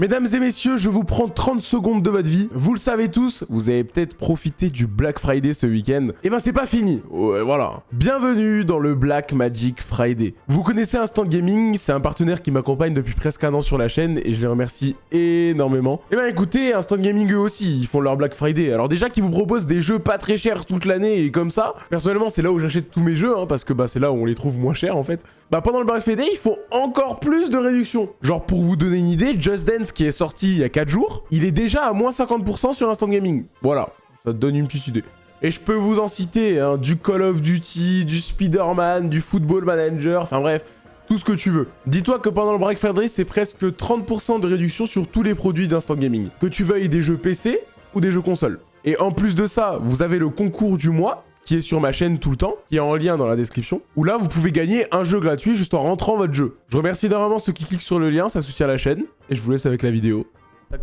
Mesdames et messieurs, je vous prends 30 secondes de votre vie. Vous le savez tous, vous avez peut-être profité du Black Friday ce week-end. Et ben c'est pas fini. Voilà. Bienvenue dans le Black Magic Friday. Vous connaissez Instant Gaming, c'est un partenaire qui m'accompagne depuis presque un an sur la chaîne et je les remercie énormément. Et ben écoutez, Instant Gaming eux aussi, ils font leur Black Friday. Alors déjà qu'ils vous proposent des jeux pas très chers toute l'année et comme ça, personnellement c'est là où j'achète tous mes jeux, hein, parce que bah c'est là où on les trouve moins chers en fait. Bah pendant le Black Friday, ils font encore plus de réductions. Genre pour vous donner une idée, Just Dance qui est sorti il y a 4 jours, il est déjà à moins 50% sur Instant Gaming. Voilà, ça te donne une petite idée. Et je peux vous en citer, hein, du Call of Duty, du Spider-Man, du Football Manager, enfin bref, tout ce que tu veux. Dis-toi que pendant le Black Friday, c'est presque 30% de réduction sur tous les produits d'Instant Gaming. Que tu veuilles des jeux PC ou des jeux console. Et en plus de ça, vous avez le concours du mois, qui est sur ma chaîne tout le temps, qui est en lien dans la description, où là, vous pouvez gagner un jeu gratuit juste en rentrant votre jeu. Je remercie énormément ceux qui cliquent sur le lien, ça soutient la chaîne, et je vous laisse avec la vidéo. Tac,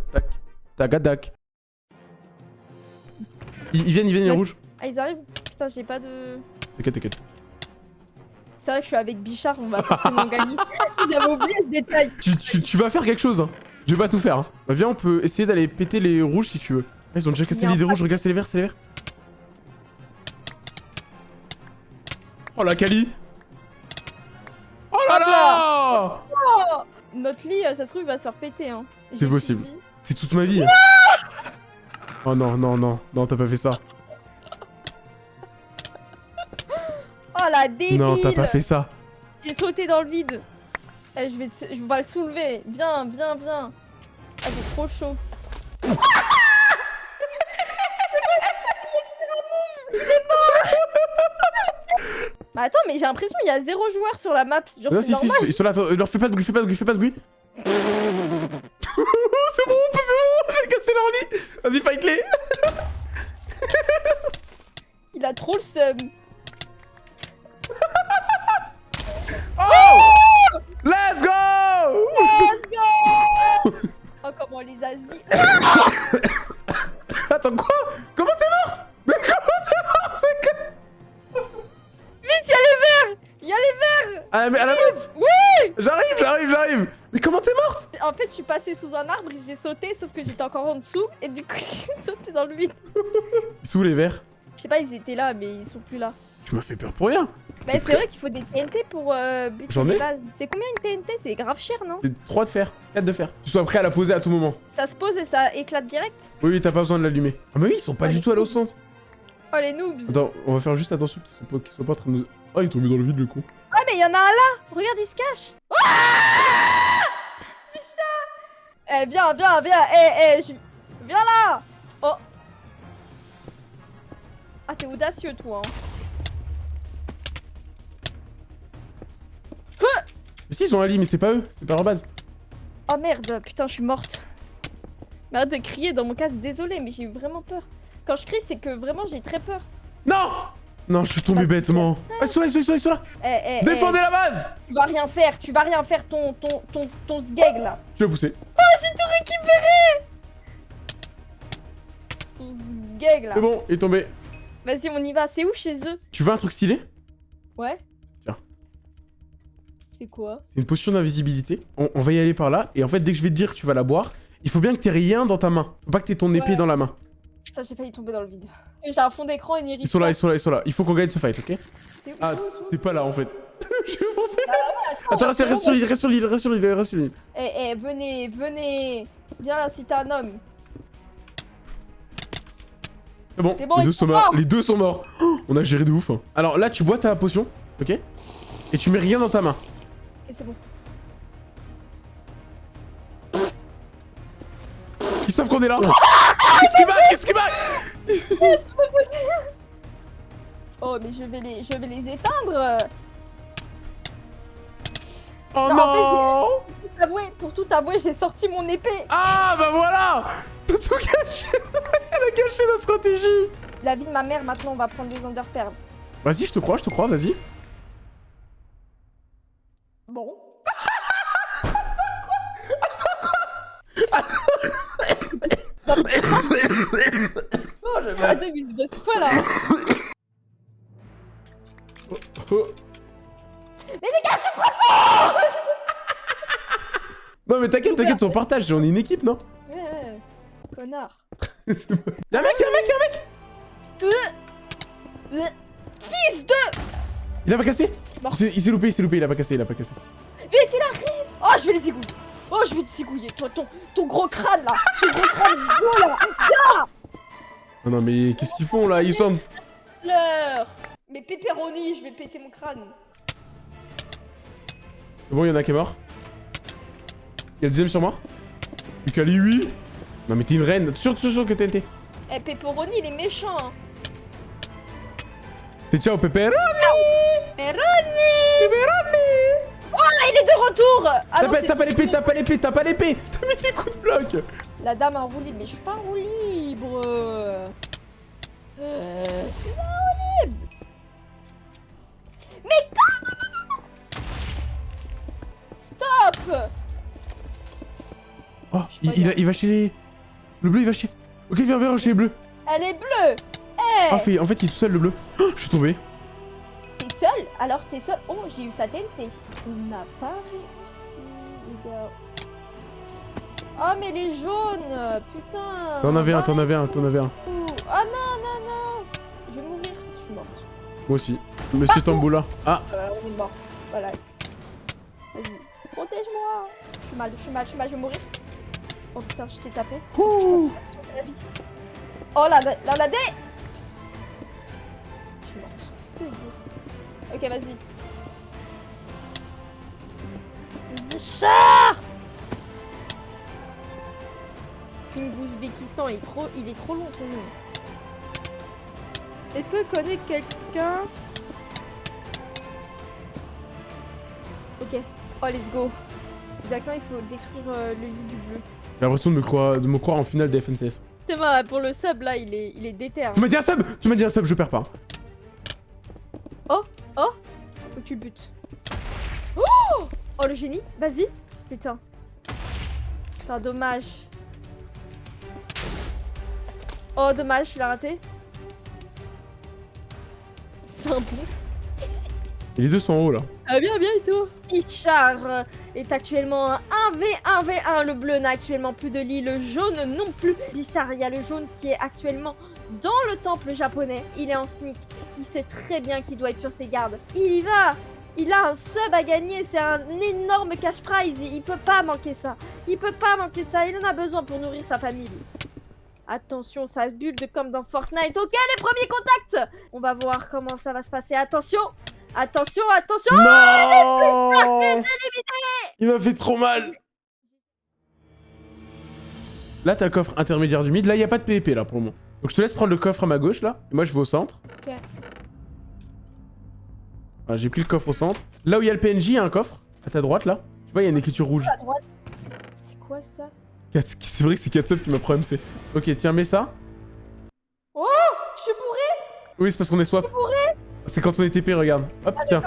tac, tac, tac. Ils, ils viennent, ils viennent, les rouges. Ah, ils arrivent Putain, j'ai pas de... T'inquiète, t'inquiète. C'est vrai que je suis avec Bichard, on va forcément gagner. J'avais oublié ce détail. Tu, tu, tu vas faire quelque chose, hein. Je vais pas tout faire, hein. Bah, viens, on peut essayer d'aller péter les rouges si tu veux. Ils ont déjà cassé les pack. rouges, regarde, c'est les verts, c'est les verts. Oh la Kali Oh là Hop là Oh Notre lit, euh, ça se trouve, il va se faire péter. Hein. C'est possible. C'est toute ma vie. Oh non, non, non, non, t'as pas fait ça. Oh la débile Non, t'as pas fait ça. J'ai sauté dans le vide. Eh, je vais te- je vais le soulever. Viens, viens, viens. Ah, c'est trop chaud. Bah attends, mais j'ai l'impression qu'il y a zéro joueur sur la map. Genre, Non, si, si, ils sont là, attends, leur fais pas de bruit, fais pas de bruit, fais pas de bruit. c'est bon, c'est bon, j'ai cassé leur lit. Vas-y, fight-les. Il a trop le seum. Oh Let's go Let's go Oh, comment les Asies. Attends, quoi? Comment t'es Ah, mais à la base Oui J'arrive, j'arrive, j'arrive Mais comment t'es morte? En fait, je suis passée sous un arbre et j'ai sauté, sauf que j'étais encore en dessous. Et du coup, j'ai sauté dans le vide. Sous les verres. Je sais pas, ils étaient là, mais ils sont plus là. Tu m'as fait peur pour rien. Bah, c'est vrai qu'il faut des TNT pour euh, buter les bases. C'est combien une TNT C'est grave cher, non? C'est 3 de fer, 4 de fer. Tu sois prêt à la poser à tout moment. Ça se pose et ça éclate direct? Oui, oui, t'as pas besoin de l'allumer. Ah, mais oui, ils sont pas Ah, du tout allés au noobs. centre. Oh, les noobs Attends, on va faire juste attention qu'ils soient pas, qu'ils soient pas en train de nous... Oh, il est tombé dans le vide, le con. Mais il y en a un là Regarde, il se cache Ah Putain Eh, viens, viens, viens Eh, eh, je... Viens là Oh Ah, t'es audacieux, toi, hein. Mais si, ils ont un lit, mais c'est pas eux. C'est pas leur base. Oh merde, putain, je suis morte. Mais arrête de crier dans mon casque, désolé, mais j'ai eu vraiment peur. Quand je crie, c'est que vraiment j'ai très peur. Non Non, je suis tombé bêtement. Ah, ils sont là, ils sont là, ils sont là, ils là. Eh, eh, Défendez la base eh, tu vas rien faire, tu vas rien faire, ton, ton, ton, ton sgeg là. Je vais pousser. J'ai tout récupéré Son sgeg là. C'est bon, il est tombé. Vas-y, on y va. C'est où chez eux? Tu veux un truc stylé? Ouais. Tiens. C'est quoi? C'est une potion d'invisibilité. On, on va y aller par là. Et en fait, dès que je vais te dire que tu vas la boire, il faut bien que t'aies rien dans ta main. Faut pas que t'aies ton épée Ouais. dans la main. Putain, j'ai failli tomber dans le vide. J'ai un fond d'écran et une iris. Ils sont là, ils sont là, ils sont là. Il faut qu'on gagne ce fight, ok C'est où, Ah, T'es pas là en fait. J'ai pensé. Attends, Attends, reste, sur l'île, reste sur l'île, reste sur l'île, reste sur l'île. Eh, eh, venez, venez. Viens là si t'es un homme. C'est bon, C'est bon, les, ils deux sont sont morts. morts. les deux sont morts. Oh, on a géré de ouf. hein. Alors là, tu bois ta potion, ok Et tu mets rien dans ta main. Et c'est bon. Ils savent qu'on est là. Qu'est-ce qui bat Qu'est-ce qui bat Oh, mais je vais les, je vais les éteindre. Oh Non, non, en Pour tout avouer, pour tout avouer, j'ai sorti mon épée. Ah bah voilà T'as tout gâché Elle a gâché notre stratégie La vie de ma mère, maintenant, on va prendre des underperles. Vas-y, je te crois, je te crois, vas-y. Attends, mais il se passe quoi là Oh. Non mais t'inquiète, t'inquiète, on partage, on est une équipe, non? Ouais, ouais. Connard. Y'a un mec, y'a un mec, y'a un mec Euh, Fils de... Il a pas cassé? Il s'est- loupé, il s'est loupé, il a pas cassé, il a pas cassé. Vite, il arrive Oh, je vais les zigouiller Oh, je vais te zigouiller, toi, ton, ton gros crâne, là Ton gros crâne gros, là Non, non, mais qu'est-ce qu'ils font là Ils sont... Mais pepperoni, je vais péter mon crâne. C'est bon, il y en a un qui est mort. Il y a le deuxième sur moi. Lucali, oui. Non, mais t'es une reine. Sûr, sûr, sûr que TNT. Eh, pepperoni, il est méchant, hein. C'est ciao, Pepper. Pepperoni Ah, il est de retour ah, T'as pas, l'épée, t'as pas l'épée, t'as pas l'épée. T'as mis des coups de bloc. La dame en roue libre, mais je suis pas en roue libre Euh, je suis pas en roue libre Mais comment Stop Oh, il, il, a- il va chez les... Le bleu, il va chez... Ok, viens, viens chez les bleus. Elle est bleue Eh Ah, fait, en fait, il est tout seul, le bleu. Oh, je suis tombé. T'es seul? Alors t'es seul? Oh, j'ai eu sa TNT. On n'a pas réussi, les gars. Oh, mais les jaunes Putain T'en avais un, t'en Dans avais un, t'en avais un. coups. Ah non, non, non Je vais mourir. Je suis morte. Moi aussi. Monsieur Tamboula. Ah, Voilà, on est mort. Voilà. Vas-y. Protège-moi Je suis mal, je suis mal, je suis mal, je vais mourir. Oh putain, je t'ai tapé. Ouh. Putain, la. Oh la, la, la dé Je suis morte. Ok, vas-y. Zbichard Ouzbékistan, il est trop, il est trop long ton nom. Est-ce que je connais quelqu'un? Ok. Oh, let's go. D'accord, il faut détruire euh, le lit du bleu. J'ai l'impression de me croire, de me croire en finale des FNCS. C'est marrant, pour le sub là, il est, il est déter. hein. Tu m'as dit un sub Tu m'as dit un sub, je perds pas. Faut que tu le butes. Oh Oh le génie, vas-y. Putain. Putain, dommage. Oh dommage, tu l'as raté. C'est un bon. Et les deux sont en haut là. Ah bien, bien Richard euh, est actuellement un 1v1v1. Le bleu n'a actuellement plus de lit, le jaune non plus. Bichard, il y a le jaune qui est actuellement dans le temple japonais. Il est en sneak. Il sait très bien qu'il doit être sur ses gardes. Il y va Il a un sub à gagner. C'est un énorme cash prize. Il peut pas manquer ça. Il peut pas manquer ça. Il en a besoin pour nourrir sa famille. Attention, ça bulle de comme dans Fortnite. Ok, les premiers contacts On va voir comment ça va se passer. Attention Attention, attention Non Il m'a fait trop mal Là, t'as le coffre intermédiaire du mid. Là, il a pas de PvP là pour le moment. Donc, je te laisse prendre le coffre à ma gauche là. Et moi, je vais au centre. Ok. Voilà, J'ai pris le coffre au centre. Là où il y a le PNJ, il y a un coffre. À ta droite là. Tu vois, il y a une écriture rouge. à droite. C'est quoi ça? C'est vrai que c'est Katsub qui m'a MC. Ok, tiens, mets ça. Oh Je suis bourré Oui, c'est parce qu'on est swap. C'est quand on est TP, regarde. Hop, Ah tiens.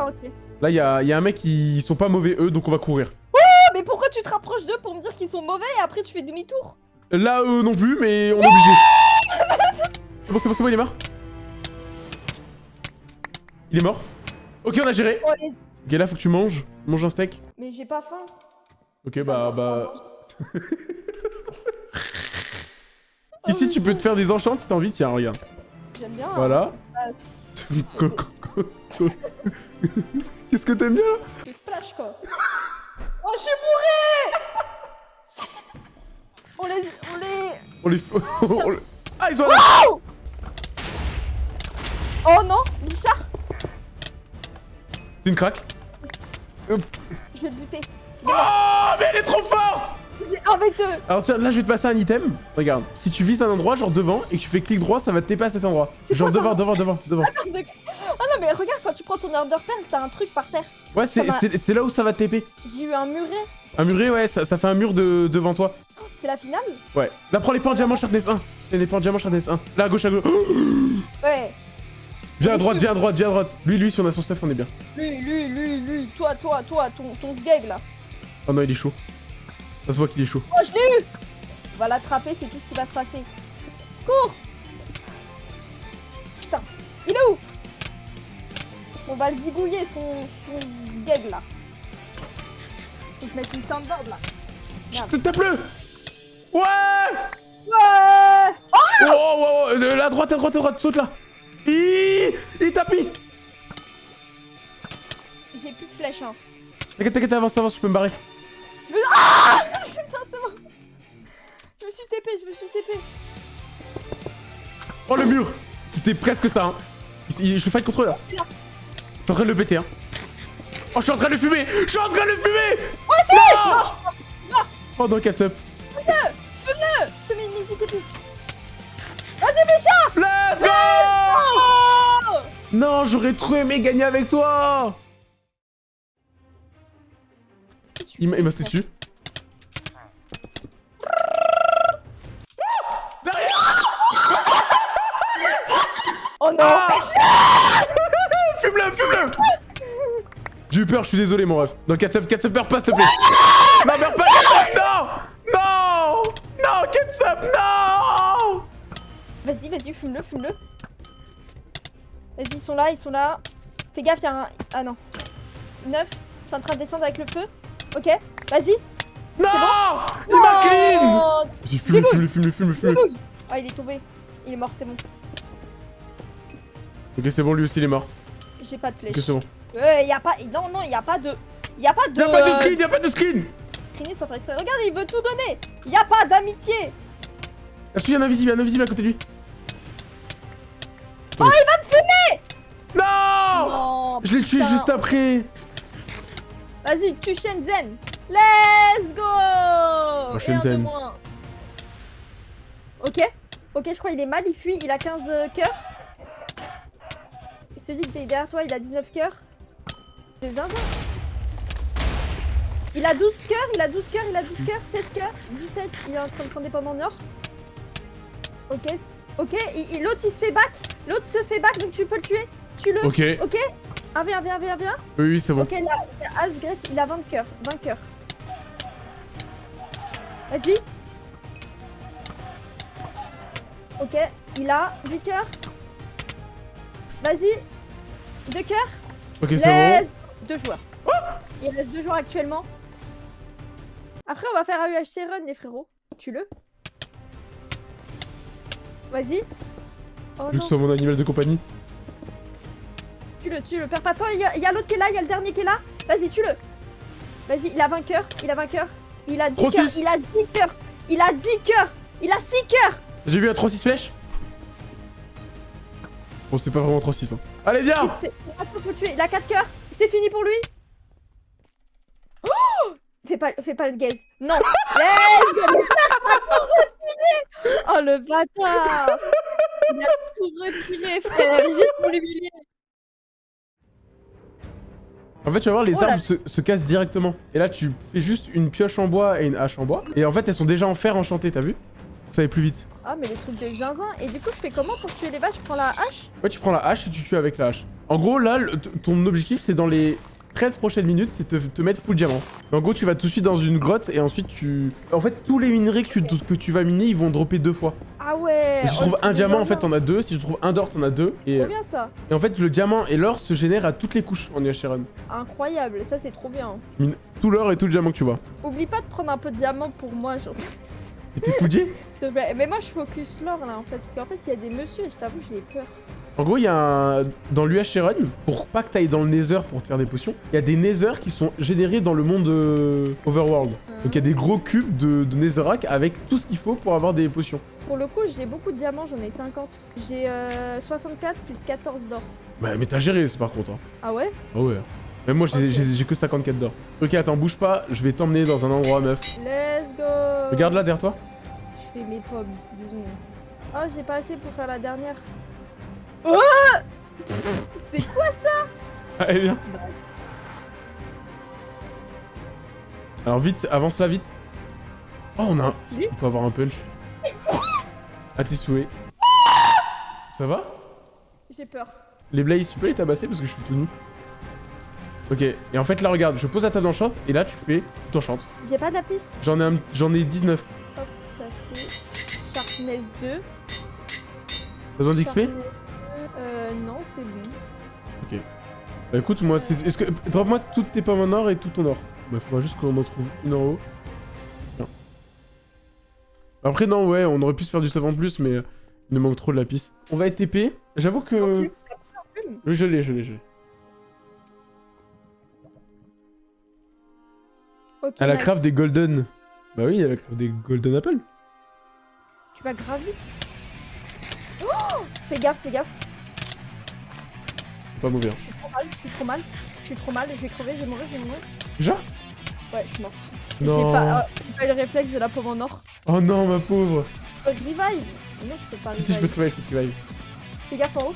Là, il y a, y a un mec qui ils sont pas mauvais eux, donc on va courir. Ah, mais pourquoi tu te rapproches d'eux pour me dire qu'ils sont mauvais et après tu fais demi-tour? Là, eux non plus, mais on est obligé. C'est bon, c'est bon, c'est bon, il est mort. Il est mort. Ok, on a géré. Oh, les- Ok, là, faut que tu manges. Mange un steak. Mais j'ai pas faim. Ok, bah, bah. Ici, tu peux te faire des enchants si t'as envie. Tiens, regarde. J'aime bien. Voilà. hein, passe. Qu'est-ce que t'aimes bien Le splash quoi. Oh, je suis bourré On les... On les... On les. on les- Ah, ils sont là Oh non Bichard C'est une craque. Je vais le buter. Oh, mais elle est trop forte J'ai envie de... Alors tiens, là je vais te passer un item. Regarde, si tu vises un endroit, genre devant, et que tu fais clic droit, ça va te taper à cet endroit. Genre devant, devant, devant, devant. Ah non mais regarde quand tu prends ton order pearl, t'as un truc par terre. Ouais, c'est là où ça va te taper. J'ai eu un muret. Un muret, ouais, ça, ça fait un mur de, devant toi. C'est la finale Ouais. Là, prends les points en diamant Sharpness 1. Prends les points en diamant Sharpness 1. Là, à gauche, à gauche. Ouais. Viens à droite, viens à droite, viens à droite. Lui, lui, si on a son stuff, on est bien. Lui, lui, lui, lui, toi, toi, toi, ton, ton sgeg là. Oh non, il est chaud. Ça se voit qu'il est chaud. Oh, je l'ai eu On va l'attraper, c'est tout ce qui va se passer. Cours Putain, il est où? On va le zigouiller, son, son sgeg là. Faut que je mette une soundboard là. Chut, Tape-le Ouais Ouais Oh, oh, oh, euh, là, à droite, à droite, à droite, saute là Il, il tapis J'ai plus de flèches, hein. T'inquiète, t'inquiète, avance, avance, je peux me barrer. Ah me suis TP, je me suis TP. Oh, le mur C'était presque ça, hein. Je fight contre eux, là. Je suis en train de le péter, hein. Oh, je suis en train de le fumer Je suis en train de le fumer Oh, c'est Non Oh, non, catch up. Fais-le Je te mets une TP. Vas-y, méchant Let's go Oh Non, j'aurais trop aimé gagner avec toi Il m'a il m'a sauté dessus. Oh non Ah Fume-le, fume-le J'ai eu peur, je suis désolé mon ref. Non, Ketchup, Ketchup, meurs pas s'il te plaît Non, meurs pas, Ketchup, non Non Non, Ketchup, non Vas-y, vas-y, fume-le, fume-le. Vas-y, ils sont là, ils sont là. Fais gaffe, y'a un... Ah non. 9, c'est en train de descendre avec le feu. Ok, vas-y. Non Il m'a clean Vas-y, fume-le, fume-le, fume-le, fume-le. Oh, il est tombé. Il est mort, c'est bon. Ok, c'est bon, lui aussi il est mort. J'ai pas de flèche. Ok, c'est bon. Euh, y a pas... Non, non, y a pas de... Y a pas de... Y'a pas de euh, skin, y'a pas de sans faire exprès. Regarde, il veut tout donner. Y a pas d'amitié. Est-ce qu'il y a un invisible, y a un invisible à côté de lui Oh, il va me fumer Non Non. Je l'ai tué juste après Vas-y, tu Shenzhen. Let's go de Shenzhen. moins. Ok, ok, je crois qu'il est mal, il fuit, il a 15 euh. Et celui qui est derrière toi, il a 19 cœurs. De zinzin. Il a 12 cœurs, il a 12 cœurs, il a 12 cœurs, 16 cœurs, 17, il est en train de prendre des pommes en or. Ok, ok, l'autre il se fait back, l'autre se fait back, donc tu peux le tuer, tue-le. Ok, Ok, 1 v 1 v 1 v 1 v 1. oui, oui, c'est bon. Ok, là, Asgret, il a 20 cœurs. 20 cœurs. Vas-y. Ok, il a 10 cœurs. Vas-y. 2 cœurs. Ok, c'est. Deux joueurs. Il reste deux joueurs actuellement. Après, on va faire AUHC run, les frérots. Tue-le. Vas-y. Oh Vu que non, ce soit mon animal de compagnie. tue-le, tue-le. Perds pas de temps, il y a, l'autre qui est là, il y a le dernier qui est là. Vas-y, tue-le. Vas-y, il a 20 cœurs, il a 20 cœurs. Il a 10 Trop cœurs, il a 10 cœurs. Il a 10 cœurs. Il a 6 cœurs. J'ai vu un 3-6 flèches Bon, c'était pas vraiment 3-6. Hein. Allez, viens faut tuer. Il a 4 cœurs. C'est fini pour lui. Oh Fais pas, fais pas le gaze. Non. Let's go. Oh le bâtard. Il a tout retiré, frère, juste pour l'humilier. En fait, tu vas voir, les Oh arbres se, se cassent directement. Et là, tu fais juste une pioche en bois et une hache en bois. Et en fait, elles sont déjà en fer enchanté, t'as vu? Ça va plus vite. Ah, mais les trucs de zinzin. Et du coup, je fais comment pour tuer les vaches? Je prends la hache? Ouais, tu prends la hache et tu tues avec la hache. En gros, là, le- ton objectif, c'est dans les 13 prochaines minutes, c'est te, te mettre full diamant. En gros, tu vas tout de suite dans une grotte et ensuite tu... En fait, tous les minerais que tu, que tu vas miner, ils vont dropper deux fois. Ah ouais. Si tu trouves un diamant, en fait, t'en as deux. Si tu trouves un d'or, t'en as deux. Et, Trop bien ça. et en fait, le diamant et l'or se génèrent à toutes les couches en UHC Run. Incroyable. Ça, c'est trop bien. Tu mines tout l'or et tout le diamant que tu vois. Oublie pas de prendre un peu de diamant pour moi, genre. Et t'es fouillé. Mais moi, je focus l'or là en fait. Parce qu'en fait, il y a des messieurs et je t'avoue, j'ai peur. En gros, il y a un... Dans l'UHC Run, pour pas que t'ailles dans le Nether pour te faire des potions, il y a des Nether qui sont générés dans le monde euh, Overworld. Donc il y a des gros cubes de, de Netherrack avec tout ce qu'il faut pour avoir des potions. Pour le coup, j'ai beaucoup de diamants, j'en ai 50. J'ai euh, 64 plus 14 d'or. Bah, mais t'as géré, c'est par contre. hein. Ah ouais? Ah ouais. Même moi, j'ai que 54 d'or. Ok, attends, bouge pas, je vais t'emmener dans un endroit, meuf. Let's go Regarde là, derrière toi. Je fais mes pommes, deux secondes. Oh, j'ai pas assez pour faire la dernière. Oh C'est quoi Allez, viens. Alors vite, avance là, vite. Oh, on a un... On peut avoir un punch. À tes souhaits. Ça va? J'ai peur. Les Blaze, tu peux les tabasser parce que je suis tout nu. Ok, et en fait là regarde, je pose la table d'enchant et là tu fais, enchantes. J'ai pas d'apis. J'en ai, un- j'en ai 19. Hop, ça fait Sharpness 2. T'as besoin d'XP Sharpness 2. Euh, non, c'est bon. Bah écoute, moi c'est... Est-ce que... Drop-moi toutes tes pommes en or et tout ton or. Bah faudra juste qu'on en trouve une en haut. Tiens. Après, non, ouais, on aurait pu se faire du stuff en plus, mais il nous manque trop de lapis. On va être TP. J'avoue que... Non non je l'ai, je l'ai, je l'ai. Elle a nice. craft des golden... Bah oui, elle a craft des golden apple. Tu vas grave. Oh Fais gaffe, fais gaffe. Pas mauvais. hein. Je suis trop mal, je suis trop mal. Je suis trop mal, je vais crever, je vais mourir, je vais mourir. Déjà? Ouais, je suis morte. J'ai pas, euh, pas eu le réflexe de la pauvre en or. Oh non, ma pauvre. Euh, revive Non, je peux pas Si, si, je peux revive. te revive, je peux te revive. Fais gaffe en haut.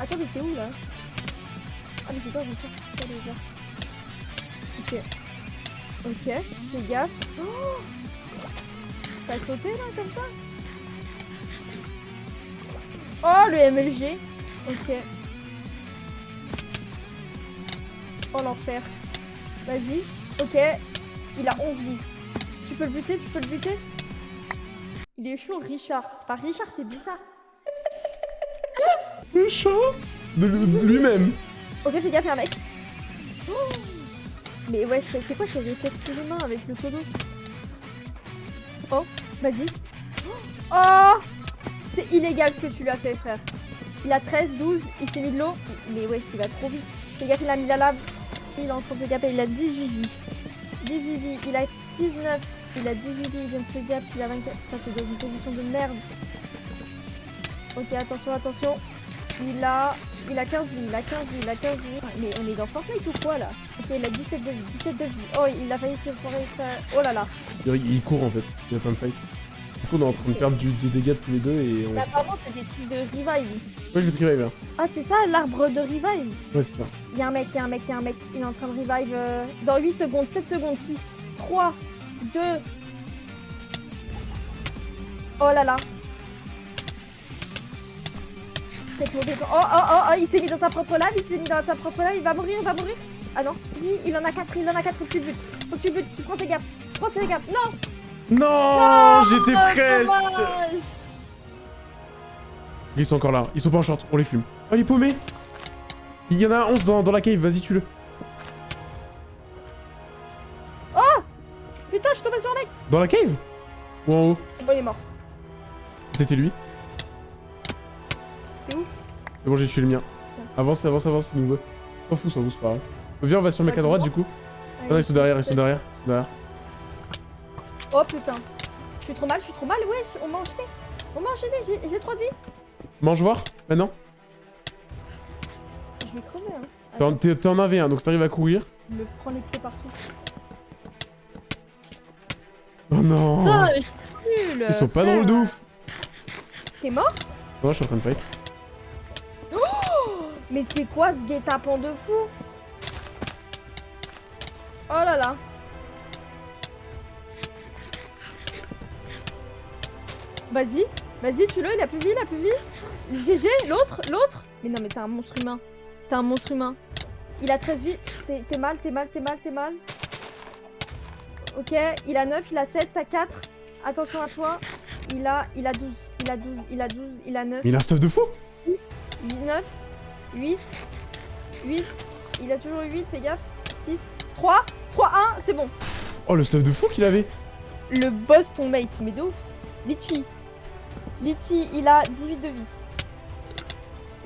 Attends, mais t'es où là? Ah, mais c'est toi, bien sûr. C'est toi, déjà. Ok. Ok, fais gaffe. Oh T'as sauté là, comme ça Oh, le MLG. Ok. Oh, l'enfer. Vas-y. Ok. Il a 11 vies. Tu peux le buter, tu peux le buter Il est chaud, Richard. C'est pas Richard, c'est Bichard. Chat De lui- de lui-même. Ok, fais gaffe, un mec. Oh Mais ouais, c'est quoi ces réflexes surhumains avec le photo Oh, vas-y. Oh C'est illégal ce que tu lui as fait, frère. Il a 13, 12, il s'est mis de l'eau. Mais wesh, il va trop vite. Fais gaffe, il a mis la lave. Il est en train de se gaper, il a 18 vies. 18 vies, il a 19. Il a 18 vies, il vient de se gaper, il a 24. Putain, t'es dans une position de merde. Ok, attention, attention. Il a, il a 15 vies, il a 15 vies, il a 15 vies. Mais on est dans Fortnite ou quoi là Ok, il a 17 de vie, 17 de vie. Oh, il a failli se foirer ça. Oh là là. Il, court en fait, il a plein de fights. Du coup, on est en train de perdre du, des dégâts tous les deux et on. Mais apparemment, t'as des trucs de revive. Ouais, je revive. hein. Ah, c'est ça l'arbre de revive Ouais, c'est ça. Il y a un mec, il y a un mec, il y a un mec. Il est en train de revive euh, dans 8 secondes, 7 secondes, 6, 3, 2. Oh là là. Oh, oh, oh, oh, il s'est mis dans sa propre lave, il s'est mis dans sa propre lave, il va mourir, il va mourir. Ah non, lui, il en a 4, il en a 4, faut que tu le butes. Faut que tu le butes, tu prends ses gaffes. Prends ses gaffes. Non Non, J'étais Oh, presque dommage. Ils sont encore là, ils sont pas en short, on les fume. Oh, il est paumé Il y en a 11 dans, dans la cave, vas-y, tue-le. Putain, je suis tombée sur un mec. Dans la cave? Ou en haut? C'est bon, il est mort. C'était lui. C'est bon, j'ai tué le mien. Avance, avance, avance, il nous veut. S'en fout, s'en fout, c'est pas grave. Viens, on va sur le mec à droite, du coup. Non, ils sont derrière, ils sont derrière. derrière. Oh putain. Je suis trop mal, je suis trop mal, wesh. On m'a enchaîné. On m'a enchaîné, j'ai- 3 de vie. Mange voir, maintenant. Je vais crever, hein. T'es en- en AV1, donc si t'arrives à courir. Il me prend les pieds partout. Oh non Putain, je suis nul. Ils sont pas drôles de ouf T'es mort? Non, je suis en train de fight. Mais c'est quoi ce guet-apens de fou? Oh là là. Vas-y, vas-y, tue-le, il a plus vie, il a plus vie. GG, l'autre, l'autre. Mais non, mais t'es un monstre humain. T'es un monstre humain. Il a 13 vies. T'es mal, t'es mal, t'es mal, t'es mal. Ok, il a 9, il a 7, t'as 4. Attention à toi. Il a, il a 12, il a 12, il a 12, il a 9. Mais il a un stuff de fou 8, 9, 8, 8, il a toujours 8, fais gaffe, 6, 3, 3, 1, c'est bon. Oh, le stuff de fou qu'il avait Le boss ton mate, mais de ouf. Litchi. Litchi, il a 18 de vie.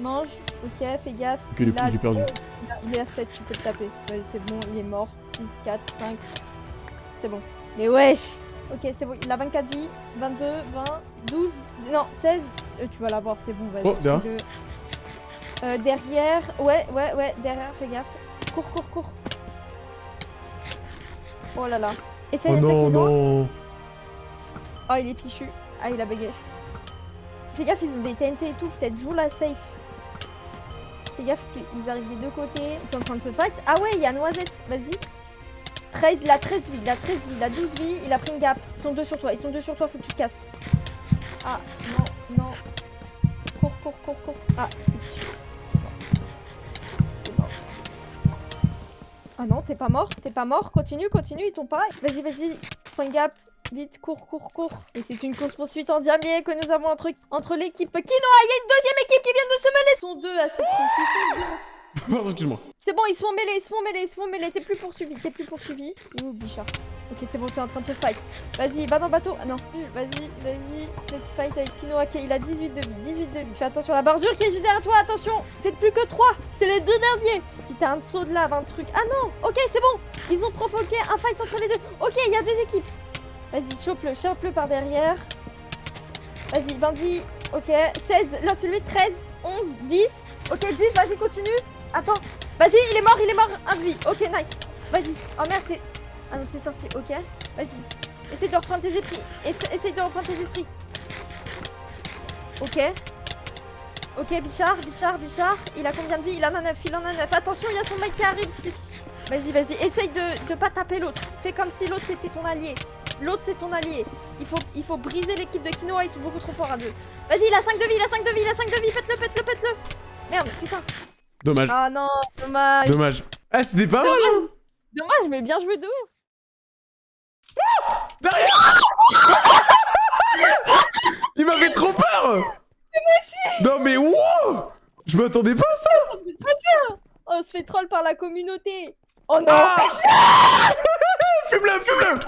Mange, ok, fais gaffe. Ok, il est il, a il est perdu. deux, il a- il est à 7, tu peux le taper. Ouais, c'est bon, il est mort. 6, 4, 5. C'est bon. Mais wesh Ok, c'est bon, il a 24 vies, 22, 20, 12, non, 16. Euh, tu vas l'avoir, c'est bon, vas-y. Oh. Euh, derrière, ouais, ouais, ouais, derrière, fais gaffe. Cours, cours, cours. Oh là là. Essaye Oh d'attaquer non, Oh, il est fichu. Ah, il a bugué. Fais gaffe, ils ont des TNT et tout. Peut-être joue la safe. Fais gaffe parce qu'ils arrivent des deux côtés. Ils sont en train de se fight. Ah ouais, il y a Noisette. Vas-y. 13, il a 13 vies. Il a 13 vies. Il a 12 vies. Il a pris une gap. Ils sont deux sur toi. Ils sont deux sur toi. Faut que tu te casses. Ah, non, non. Cours, cours, cours, cours. Ah, c'est Ah non, t'es pas mort. T'es pas mort. Continue, continue. Ils t'ont pas. Vas-y, vas-y. Prends une gap. Vite, cours, cours, cours. Et c'est une course-poursuite en diamant que nous avons entre, entre l'équipe Kinoa. Il y a une deuxième équipe qui vient de se mêler. Ils sont deux à cette course. C'est bon, ils se font mêler, ils se font mêler, ils se font mêler. T'es plus poursuivi, t'es plus poursuivi. Ouh, Bichard. Ok, c'est bon, t'es en train de te fight. Vas-y, va dans le bateau. Ah non, vas-y, vas-y. Vas-y, fight avec Kino. Ok, il a 18 de vie, 18 de vie. Fais attention à la bordure qui est juste derrière toi, attention. C'est plus que 3, c'est les deux derniers. Si t'as un saut de lave, un truc. Ah non, ok, c'est bon. Ils ont provoqué un fight entre les deux. Ok, il y a deux équipes. Vas-y, chope-le, chope-le par derrière. Vas-y, 20 vie. Ok, 16, là celui 13, 11, 10. Ok, 10, vas-y, continue. Attends, vas-y, il est mort, il est mort, un de vie. Ok, nice. Vas-y. Oh merde, t'es. Ah non, t'es sorti, ok. Vas-y. Essaye de reprendre tes esprits. Essa- Essaye de reprendre tes esprits. Ok. Ok, Bichard, Bichard, Bichard. Il a combien de vie? Il en a 9, il en a 9. Attention, il y a son mec qui arrive. Vas-y, vas-y. Essaye de, de pas taper l'autre. Fais comme si l'autre c'était ton allié. L'autre c'est ton allié. Il faut, il faut briser l'équipe de Kinoa, ils sont beaucoup trop forts à deux. Vas-y, il a 5 de vie, il a 5 de vie, il a 5 de vie. Faites-le, faites-le, faites-le. Merde, putain. Dommage, Ah non, dommage. dommage. Ah, c'était pas mal, Dommage, mais bien joué de ouf. Derrière Il m'avait trop peur Non mais wow Je m'attendais pas à ça Ça me fait trop peur. On se fait troll par la communauté. Oh non Ah Fume-le, fume-le